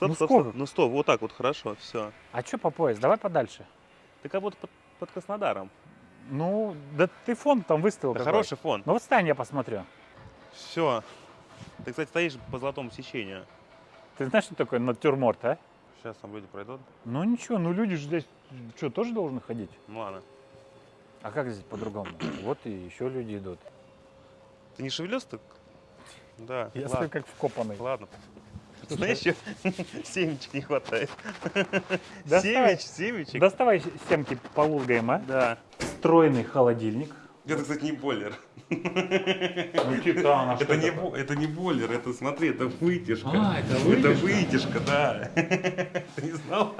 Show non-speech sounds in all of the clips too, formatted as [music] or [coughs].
стоп, Ну стоп, сколько? стоп. Ну стоп, вот так вот, хорошо, все. А что по пояс? Давай подальше. Ты как будто под, под Краснодаром. Ну, да ты фон там выставил. Какой. хороший фон. Ну вот стань, я посмотрю. Все. Ты, кстати, стоишь по золотому сечению. Ты знаешь, что такое натюрморт, а? Сейчас там люди пройдут. Ну ничего, ну люди же здесь что, тоже должны ходить? Ну ладно. А как здесь по-другому? [coughs] Вот и еще люди идут. Ты не шевелился так? Да. Я ладно. стою как вкопанный. Ладно. Знаешь, еще [laughs] семечек не хватает. [laughs] Семеч, семечек. Доставай семки полулгаем, а? Да. Встроенный холодильник. Это, кстати, не бойлер. [laughs] Ну титан, а Это не, бо- это не бойлер, это, смотри, это вытяжка. А, это Это вытяжка? вытяжка, да. Ты не знал?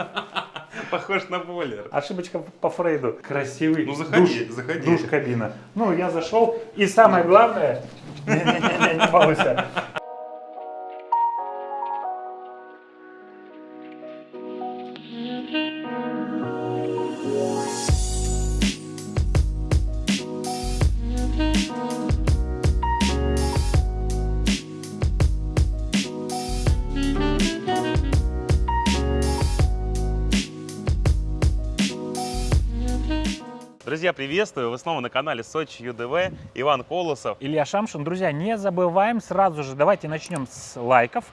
Похож на бойлер. Ошибочка по Фрейду. Красивый Ну, заходи, душ, заходи. душ кабина. Ну, я зашел, и самое главное... Не-не-не, не балуйся. Друзья, приветствую! Вы снова на канале Сочи ЮДВ. Иван Колосов. Илья Шамшин. Друзья, не забываем сразу же, давайте начнем с лайков,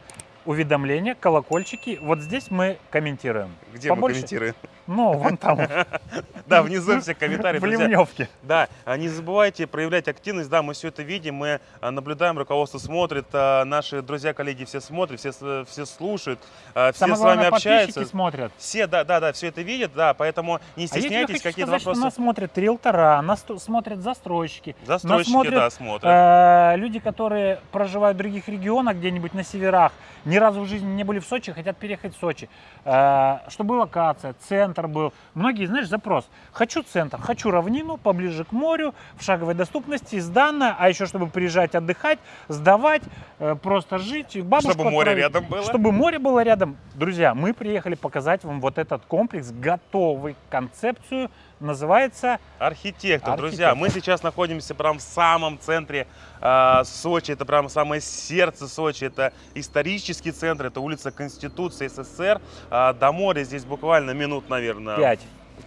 уведомления, колокольчики. Вот здесь мы комментируем. Где Побольше? мы комментируем? Ну, вон там, [laughs] Да, внизу все комментарии. в ливневке. Да, а не забывайте проявлять активность, да, мы все это видим, мы а, наблюдаем, руководство смотрит, а, наши друзья, коллеги все смотрят, все, все слушают, а, все Самое с вами главное, общаются. смотрят. Все, да, да, да, все это видят, да, поэтому не А стесняйтесь, хочу какие-то вопросы. нас смотрят риэлтора, нас смотрят застройщики, Застройщики, смотрят, да, смотрят. э, люди, которые проживают в других регионах, где-нибудь на северах, ни разу в жизни не были в Сочи, хотят переехать в Сочи. Э, чтобы локация, центр был. Многие, знаешь, запрос. Хочу центр, хочу равнину, поближе к морю, в шаговой доступности, сдано, а еще чтобы приезжать отдыхать, сдавать, э, просто жить, бабушку Чтобы море отправить. рядом было. Чтобы море было рядом. Друзья, мы приехали показать вам вот этот комплекс, готовый концепцию, называется Архитектор, Архитектор. друзья, мы сейчас находимся прям в самом центре а, Сочи, это прям самое сердце Сочи, это исторический центр, это улица Конституции СССР, А, до моря здесь буквально минут, наверное, 5.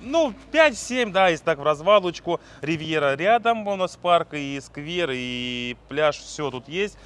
Ну, 5-7, да, если так в развалочку. Ривьера рядом у нас парк, и сквер, и пляж, все тут есть.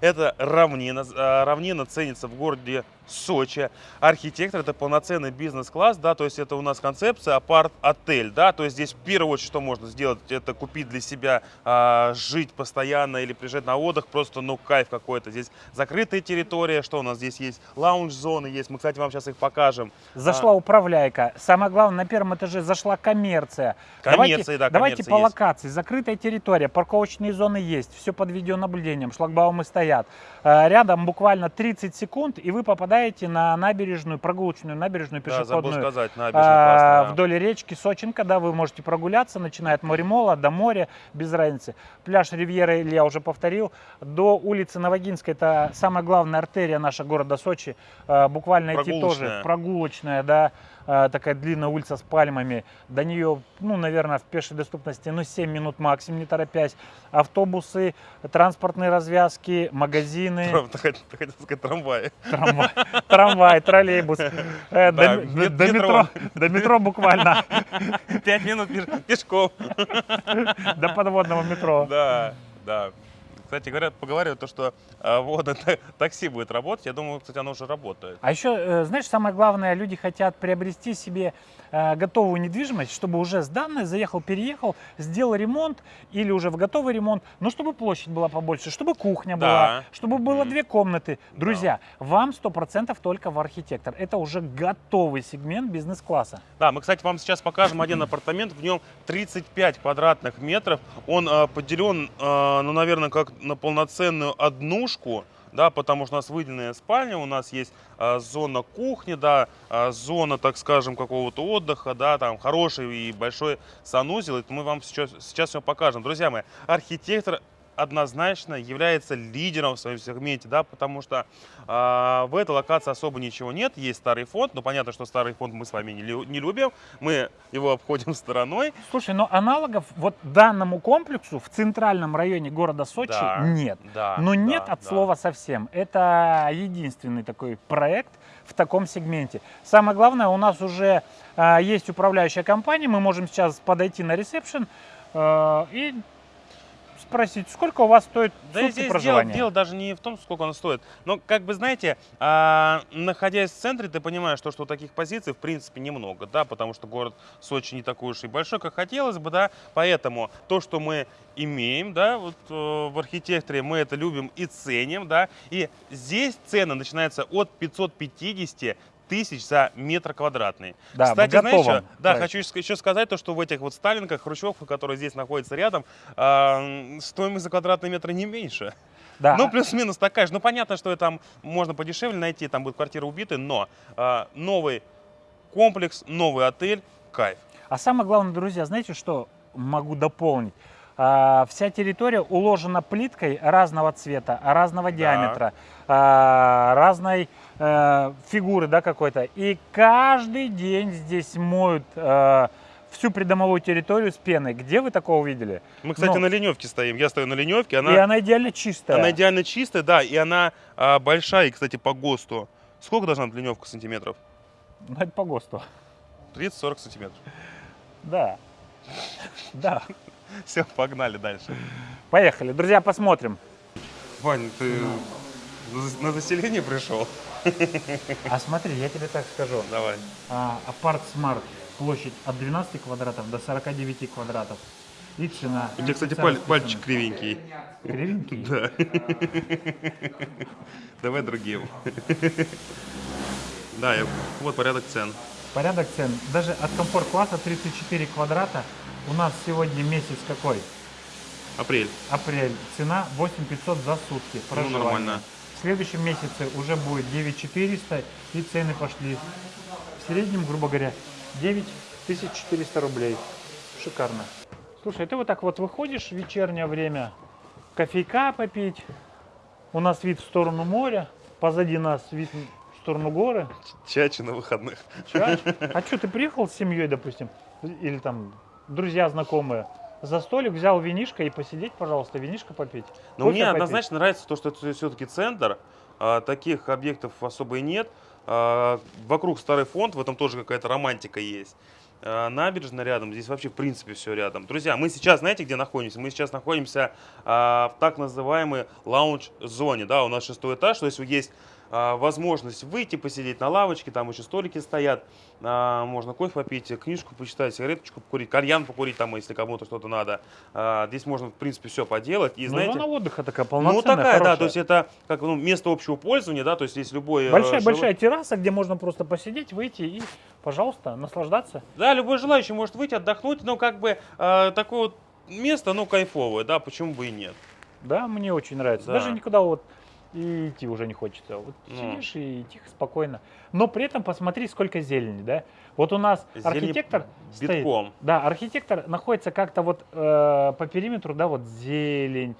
Это равнина. А, Равнина ценится в городе Сочи. Архитектор это полноценный бизнес-класс, да, то есть это у нас концепция апарт-отель, да, то есть здесь в первую очередь что можно сделать, это купить для себя, а, жить постоянно или приезжать на отдых, просто, ну, кайф какой-то. Здесь закрытая территория, что у нас здесь есть, лаунж-зоны есть, мы, кстати, вам сейчас их покажем. Зашла управляйка. Самое главное, на первом этаже зашла коммерция. Коммерция, давайте, да, Давайте коммерция по есть. локации. Закрытая территория, парковочные зоны есть, все под видеонаблюдением, шлагбаумы стоят. Э, Рядом буквально 30 секунд, и вы попадаете на набережную, прогулочную набережную Да, забыл пешеходную. сказать, набережная а, классная, да. вдоль речки Сочинка, да, вы можете прогуляться, начиная от Моремола до моря, без разницы. Пляж Ривьера, или я уже повторил, до улицы Новогинской, это самая главная артерия наша города Сочи, А, буквально идти тоже Прогулочная. да, а, такая длинная улица с пальмами, до нее, ну, наверное, в пешей доступности, ну, 7 минут максимум, не торопясь. Автобусы, транспортные развязки, магазины, хотел сказать трамваи. трамвай, трамвай, троллейбус. Э, До мет- до метро. до метро буквально. Пять минут пеш- пешком. До подводного метро. Да, да. Кстати говоря, поговаривают, то, что а, водное та- такси будет работать. Я думаю, кстати, оно уже работает. А еще, э, знаешь, самое главное, люди хотят приобрести себе э, готовую недвижимость, чтобы уже сданное, заехал, переехал, сделал ремонт или уже в готовый ремонт, но чтобы площадь была побольше, чтобы кухня Да. была, чтобы было Мгм. две комнаты. Друзья, вам 100% только в архитектор. Это уже готовый сегмент бизнес-класса. Да, мы, кстати, вам сейчас покажем один апартамент. В нем 35 квадратных метров. Он а, поделен, а, ну, наверное, как на полноценную однушку. Да, потому что у нас выделенная спальня, у нас есть а, зона кухни, да, а, зона, так скажем, какого-то отдыха, да, там хороший и большой санузел. Это мы вам сейчас, сейчас все покажем. Друзья мои, архитектор однозначно является лидером в своем сегменте, да, потому что а, в этой локации особо ничего нет. Есть старый фонд, но понятно, что старый фонд мы с вами не, лю- не любим, мы его обходим стороной. Слушай, но аналогов вот данному комплексу в центральном районе города Сочи Да, нет. Да, Но нет да, от да. слова совсем. Это единственный такой проект в таком сегменте. Самое главное, у нас уже а, есть управляющая компания, мы можем сейчас подойти на ресепшн а, и спросить, сколько у вас стоит Да сутки здесь дело, проживания. дело даже не в том, сколько оно стоит. Но, как бы, знаете, а, находясь в центре, ты понимаешь, то, что таких позиций, в принципе, немного, да, потому что город Сочи не такой уж и большой, как хотелось бы, да, поэтому то, что мы имеем, да, вот э, в архитекторе, мы это любим и ценим, да, и здесь цены начинаются от 550 тысяч за метр квадратный. Да, Кстати, знаешь, готовом что? да, хочу еще сказать то, что в этих вот Сталинках, Хрущевках, которые здесь находятся рядом, а, стоимость за квадратный метр не меньше. Да, Ну, плюс-минус такая же. Ну, понятно, что там можно подешевле найти, там будет квартира убиты, но а, новый комплекс, новый отель, кайф. А самое главное, друзья, знаете, что могу дополнить? А, вся территория уложена плиткой разного цвета, разного диаметра, а, разной э, фигуры, да, какой-то. И каждый день здесь моют э, всю придомовую территорию с пеной. Где вы такого видели? Мы, кстати, Ну. на леневке стоим. Я стою на леневке, И она, она идеально чистая. она идеально чистая, да, и она а, большая, и, кстати, по ГОСТу. Сколько должна быть леневка сантиметров? Ну, это по ГОСТу. 30-40 сантиметров. Да. Да. Все, погнали дальше. Поехали. Друзья, посмотрим. Вань, ты на зас- на заселение пришел? А смотри, я тебе так скажу. Давай. А, Апарт Смарт, площадь от 12 квадратов до 49 квадратов. И цена. У тебя, кстати, паль- пальчик кривенький. Кривенький? Да. Давай другим. Да, вот порядок цен. Порядок цен. Даже от комфорт-класса 34 квадрата у нас сегодня месяц какой? Апрель. Апрель. Цена 8500 за сутки. Проживание. Ну, нормально. В следующем месяце уже будет 9400 и цены пошли. В среднем, грубо говоря, 9400 рублей. Шикарно. Слушай, ты вот так вот выходишь в вечернее время, кофейка попить. У нас вид в сторону моря, позади нас вид сторону горы. Чачи на выходных. Чач. [laughs] А что, ты приехал с семьей, допустим, или там друзья, знакомые, за столик взял винишко и посидеть, пожалуйста, винишко попить? Но Кофе мне попить? однозначно нравится то, что это все-таки центр. А, Таких объектов особо и нет. А, Вокруг старый фонд, в этом тоже какая-то романтика есть. А, Набережная рядом, здесь вообще в принципе все рядом. Друзья, мы сейчас, знаете, где находимся? Мы сейчас находимся а, в так называемой лаунж-зоне. Да, у нас шестой этаж, то есть есть возможность выйти, посидеть на лавочке, там еще столики стоят, а, можно кофе попить, книжку почитать, сигареточку покурить, кальян покурить, там, если кому-то что-то надо. А, Здесь можно, в принципе, все поделать. И, Ну, знаете, зона отдыха такая ну, полноценная, такая, да, хорошая. то есть это как ну, место общего пользования, да, то есть здесь любой... э, Большая, жело- большая терраса, где можно просто посидеть, выйти и, пожалуйста, наслаждаться. Да, любой желающий может выйти, отдохнуть, но как бы э, такое вот место, ну, кайфовое, да, почему бы и нет. Да, мне очень нравится. Да. Даже никуда вот и идти уже не хочется. Вот Ну. сидишь и тихо, спокойно. Но при этом посмотри, сколько зелени, да? Вот у нас Зелени архитектор стоит. битком. Да, архитектор находится как-то вот э, по периметру, да, вот зелень,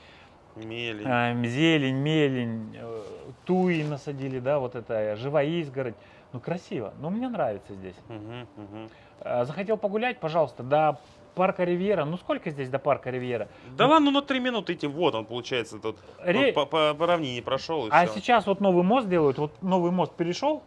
Мели. эм, зелень, мелень, э, туи насадили, да, вот это живая изгородь. Ну, красиво. Ну, мне нравится здесь. Мгм. Э, захотел погулять, пожалуйста, до парка Ривьера. Ну, сколько здесь до парка Ривьера? Да ладно, ну три минуты идти, вот он, получается, тут Ре- по, по- по равнине прошел А все. сейчас вот новый мост делают, вот новый мост перешел,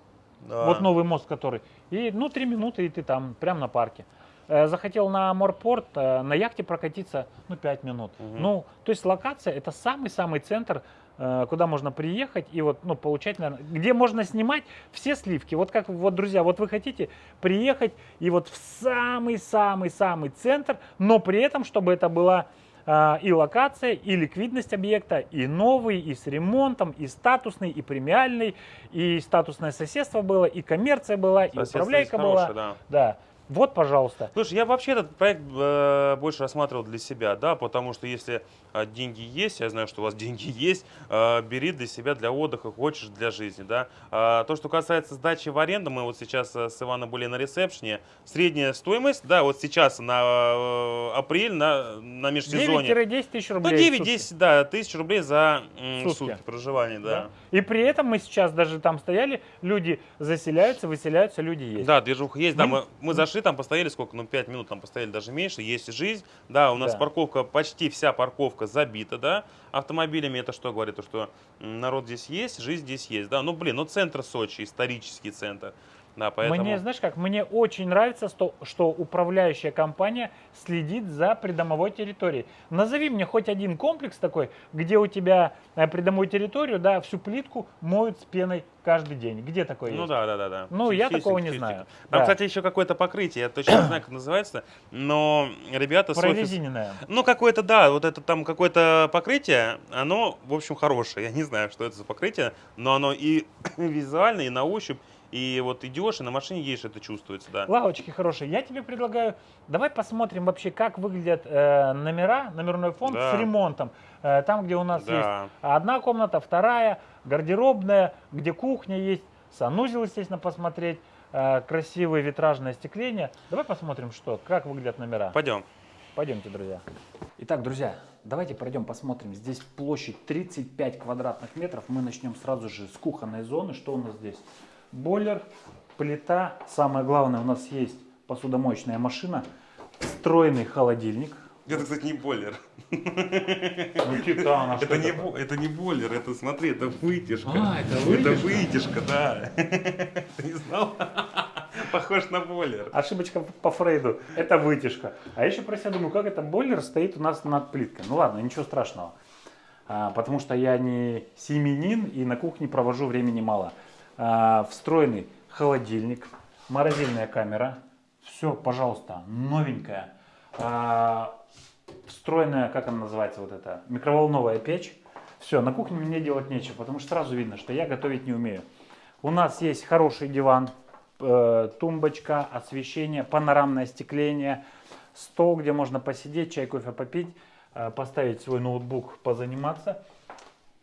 вот новый мост, который, и ну три минуты и ты там, прямо на парке. Э, Захотел на морпорт, э, на яхте прокатиться, ну 5 минут. Мгм. Ну, то есть локация это самый-самый центр, куда можно приехать и вот, ну, получать, наверное, где можно снимать все сливки. Вот как, вот, друзья, вот вы хотите приехать и вот в самый-самый-самый центр, но при этом, чтобы это была а, и локация, и ликвидность объекта, и новый, и с ремонтом, и статусный, и премиальный, и статусное соседство было, и коммерция была, и управляйка была. да. Да. Вот, пожалуйста. Слушай, я вообще этот проект э, больше рассматривал для себя, да, потому что если деньги есть, я знаю, что у вас [laughs] деньги есть, а, бери для себя, для отдыха, хочешь, для жизни, да. А, То, что касается сдачи в аренду, мы вот сейчас э, с Иваном были на ресепшне, средняя стоимость, да, вот сейчас на э, апрель, на, на межсезонье, 9-10 тысяч ну, рублей. сутки. 9-10, да, тысяч рублей за Сутки. сутки проживания, да. Да. И при этом мы сейчас даже там стояли, люди заселяются, выселяются, люди есть. Да, движуха есть. Да, Мы- мы, мы зашли, там постояли сколько? Ну, 5 минут там постояли, даже меньше. Есть жизнь. Да, у нас Да. парковка, почти вся парковка забита, да, автомобилями. Это что говорит? То, что народ здесь есть, жизнь здесь есть. Да, ну, блин, ну, центр Сочи, исторический центр. Да, поэтому... Мне, знаешь как, мне очень нравится, что, что управляющая компания следит за придомовой территорией. Назови мне хоть один комплекс такой, где у тебя э, придомовую территорию, да, всю плитку моют с пеной каждый день. Где такое Ну есть? да, да, да, да. Ну, я Чистенько, такого не знаю. Там, Да. кстати, еще какое-то покрытие, я точно не знаю, как называется, но ребята с офиса- Прорезиненная. Ну, какое-то, да, вот это там какое-то покрытие, оно, в общем, хорошее. Я не знаю, что это за покрытие, но оно и [coughs] визуально, и на ощупь, и вот идешь, и на машине едешь, это чувствуется, да. Лавочки хорошие. Я тебе предлагаю, давай посмотрим вообще, как выглядят э, номера, номерной фонд Да. с ремонтом. Э, там, где у нас есть Да. одна комната, вторая, гардеробная, где кухня есть, санузел, естественно, посмотреть, э, красивое витражное остекление. Давай посмотрим, что, как выглядят номера. Пойдем. Пойдемте, друзья. Итак, друзья, давайте пройдем посмотрим. Здесь площадь 35 квадратных метров. Мы начнем сразу же с кухонной зоны. Что у нас здесь? Бойлер, плита. Самое главное, у нас есть посудомоечная машина, встроенный холодильник. Это, кстати, не бойлер. Ну, титан, а Это не, бо- это не бойлер, это, смотри, это вытяжка. А, это Это вытяжка. вытяжка, да. [laughs] Ты не знал? Похож на бойлер. Ошибочка по Фрейду. Это вытяжка. А я еще про себя думаю, как это бойлер стоит у нас над плиткой. Ну ладно, ничего страшного. А, потому что я не семенин и на кухне провожу времени мало. А, встроенный холодильник, морозильная камера. Все, пожалуйста, новенькая. Встроенная, как она называется, вот эта, микроволновая печь. Все, на кухне мне делать нечего, потому что сразу видно, что я готовить не умею. У нас есть хороший диван, э, тумбочка, освещение, панорамное остекление, стол, где можно посидеть, чай, кофе попить, э, поставить свой ноутбук, позаниматься.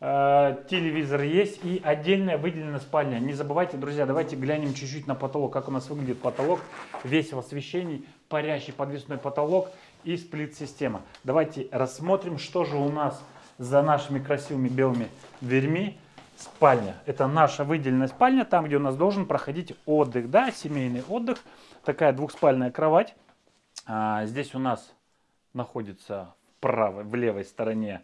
Э, Телевизор есть и отдельная выделенная спальня. Не забывайте, друзья, давайте глянем чуть-чуть на потолок, как у нас выглядит потолок. Весь в освещении, парящий подвесной потолок и сплит-система. Давайте рассмотрим, что же у нас за нашими красивыми белыми дверьми. Спальня. Это наша выделенная спальня, там, где у нас должен проходить отдых, да, семейный отдых. Такая двухспальная кровать. А, здесь у нас находится в правой, в левой стороне,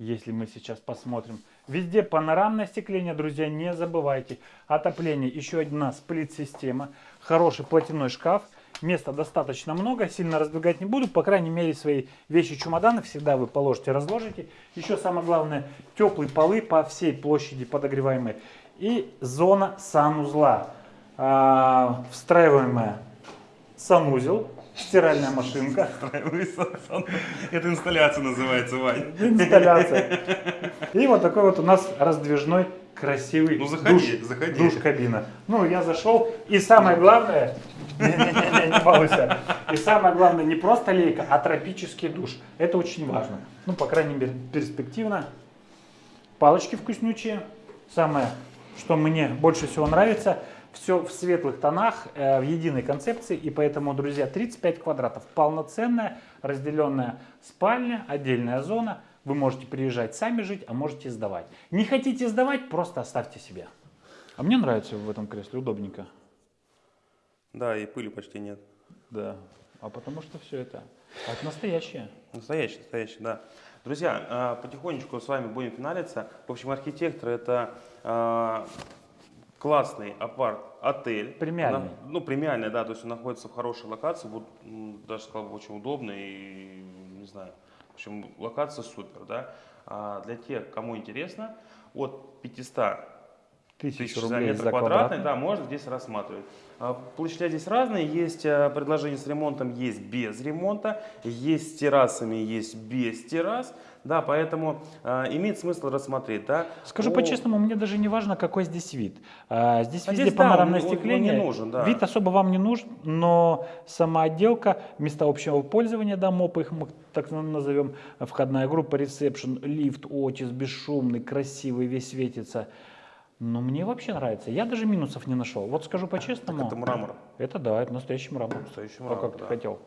если мы сейчас посмотрим. Везде панорамное остекление, друзья, не забывайте. Отопление, еще одна сплит-система, хороший платяной шкаф. Места достаточно много, сильно раздвигать не буду. По крайней мере, свои вещи чемоданы всегда вы положите, разложите. Еще самое главное, теплые полы по всей площади подогреваемые. И зона санузла. А, встраиваемая санузел, стиральная машинка. Это инсталляция называется, Вань. Инсталляция. И вот такой вот у нас раздвижной красивый Ну, заходи, душ, заходи. душ-кабина. Ну, я зашел, и самое главное, [laughs] не-не-не, не балуйся. И самое главное, не просто лейка, а тропический душ. Это очень важно. Ну, по крайней мере, перспективно. Палочки вкуснючие. Самое, что мне больше всего нравится, все в светлых тонах, э, в единой концепции. И поэтому, друзья, 35 квадратов. Полноценная, разделенная спальня, отдельная зона. Вы можете приезжать сами жить, а можете сдавать. Не хотите сдавать, просто оставьте себе. А мне нравится в этом кресле, удобненько. Да, и пыли почти нет. Да. А потому что все это, это настоящее. Настоящий, настоящий, да. Друзья, а, потихонечку с вами будем финалиться. В общем, архитектор это а, классный апарт-отель. Премиальный. На- ну, премиальный, да, то есть он находится в хорошей локации, вот, даже сказал бы, очень удобно и, не знаю, в общем, локация супер, да. А для тех, кому интересно, от 500 Тысячу тысяч за рублей метр за квадратный, квадратный. да, можно здесь рассматривать. А, Площадя здесь разные, есть а, предложения с ремонтом, есть без ремонта, есть с террасами, есть без террас, да, поэтому а, имеет смысл рассмотреть, да. Скажу по-честному, мне даже не важно, какой здесь вид. А, Здесь А везде здесь, да, панорамное он- он- он не нужен, да. Вид особо вам не нужен, но сама отделка, места общего пользования, да, МОП их мы так назовем, входная группа, ресепшн, лифт, отис, бесшумный, красивый, весь светится. Но мне вообще нравится. Я даже минусов не нашел. Вот скажу по-честному. Это мрамор. Это да, это настоящий мрамор. Настоящий То, мрамор, как ты да. хотел.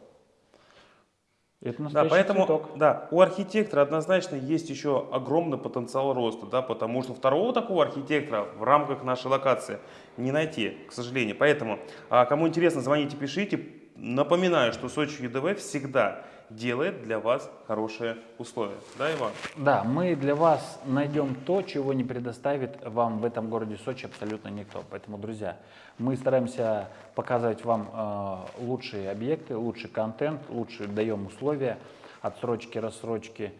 Это Да, поэтому, цветок. да, у архитектора однозначно есть еще огромный потенциал роста, да, потому что второго такого архитектора в рамках нашей локации не найти, к сожалению. Поэтому, а, кому интересно, звоните, пишите. Напоминаю, что Сочи ЮДВ всегда делает для вас хорошие условия. Да, Иван? Да, мы для вас найдем то, чего не предоставит вам в этом городе Сочи абсолютно никто. Поэтому, друзья, мы стараемся показывать вам э, лучшие объекты, лучший контент, лучшие даем условия, отсрочки, рассрочки.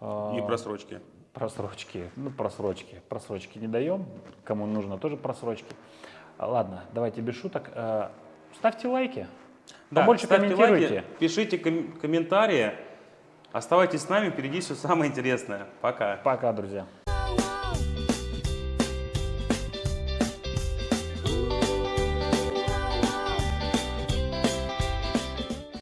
э, И просрочки. Просрочки, ну просрочки, просрочки не даем, кому нужно тоже просрочки. Ладно, давайте без шуток. Э, Ставьте лайки, Да, побольше комментируйте. лайки, пишите ком- комментарии. Оставайтесь с нами, впереди все самое интересное. Пока. Пока, друзья.